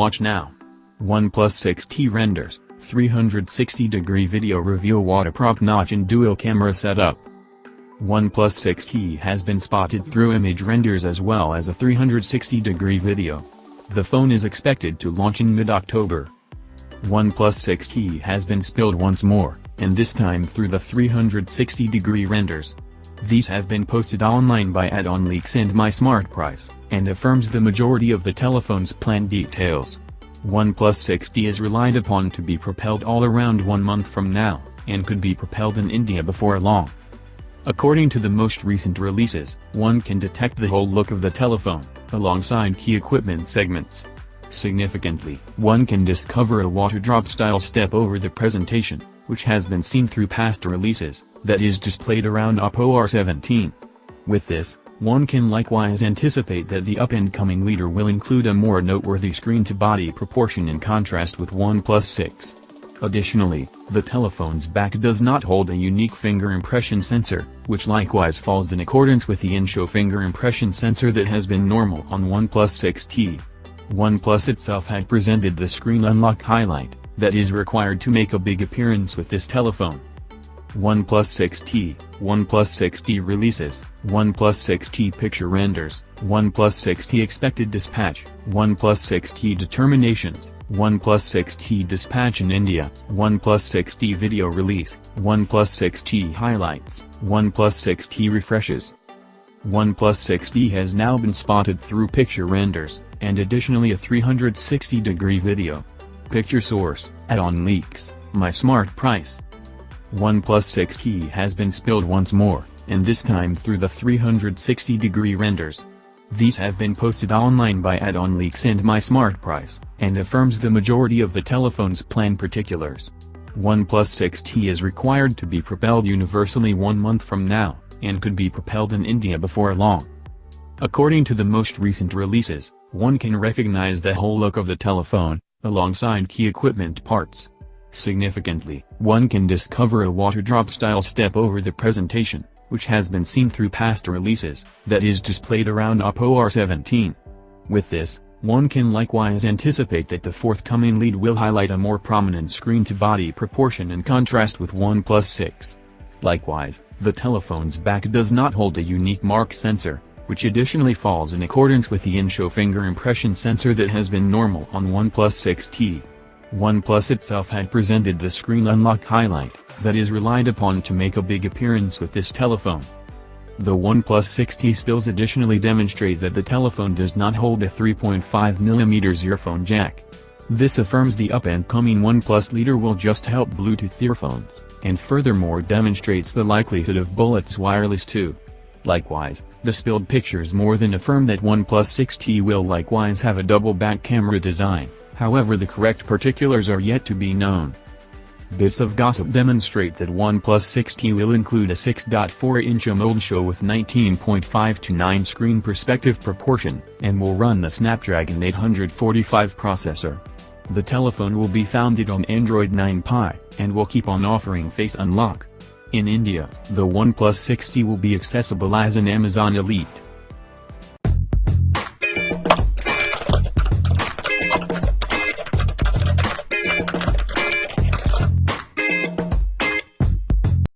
Watch now. OnePlus 6T renders, 360-degree video reveal waterdrop notch and dual camera setup. OnePlus 6T has been spotted through image renders as well as a 360-degree video. The phone is expected to launch in mid-October. OnePlus 6T has been spilled once more, and this time through the 360-degree renders. These have been posted online by Add-on Leaks and MySmartPrice, and affirms the majority of the telephone's plan details. OnePlus 6T is relied upon to be propelled all around one month from now, and could be propelled in India before long. According to the most recent releases, one can detect the whole look of the telephone, alongside key equipment segments. Significantly, one can discover a water drop style step over the presentation, which has been seen through past releases, that is displayed around Oppo R17. With this, one can likewise anticipate that the up-and-coming leader will include a more noteworthy screen-to-body proportion in contrast with OnePlus 6. Additionally, the telephone's back does not hold a unique finger impression sensor, which likewise falls in accordance with the in-show finger impression sensor that has been normal on OnePlus 6T. OnePlus itself had presented the screen unlock highlight, that is required to make a big appearance with this telephone. OnePlus 6T, OnePlus 6T releases, OnePlus 6T picture renders, OnePlus 6T expected dispatch, OnePlus 6T determinations, OnePlus 6T dispatch in India, OnePlus 6T video release, OnePlus 6T highlights, OnePlus 6T refreshes. OnePlus 6T has now been spotted through picture renders, and additionally a 360-degree video. Picture source, Add-on leaks, MySmartPrice. OnePlus 6T has been spilled once more, and this time through the 360-degree renders. These have been posted online by Add-on Leaks and MySmartPrice, and affirms the majority of the telephone's plan particulars. OnePlus 6T is required to be propelled universally one month from now, and could be propelled in India before long. According to the most recent releases, one can recognize the whole look of the telephone, alongside key equipment parts. Significantly, one can discover a water drop style step over the presentation, which has been seen through past releases, that is displayed around Oppo R17. With this, one can likewise anticipate that the forthcoming lead will highlight a more prominent screen-to-body proportion in contrast with OnePlus 6. Likewise, the telephone's back does not hold a unique mark sensor, which additionally falls in accordance with the in-show finger impression sensor that has been normal on OnePlus 6T. OnePlus itself had presented the screen unlock highlight, that is relied upon to make a big appearance with this telephone. The OnePlus 6T spills additionally demonstrate that the telephone does not hold a 3.5mm earphone jack. This affirms the up-and-coming OnePlus leader will just help Bluetooth earphones, and furthermore demonstrates the likelihood of Bullets Wireless 2. Likewise, the spilled pictures more than affirm that OnePlus 6T will likewise have a double back camera design however the correct particulars are yet to be known. Bits of gossip demonstrate that OnePlus 6T will include a 6.4-inch AMOLED show with 19.5 to 9 screen perspective proportion, and will run the Snapdragon 845 processor. The telephone will be founded on Android 9 Pie, and will keep on offering Face Unlock. In India, the OnePlus 6T will be accessible as an Amazon Elite.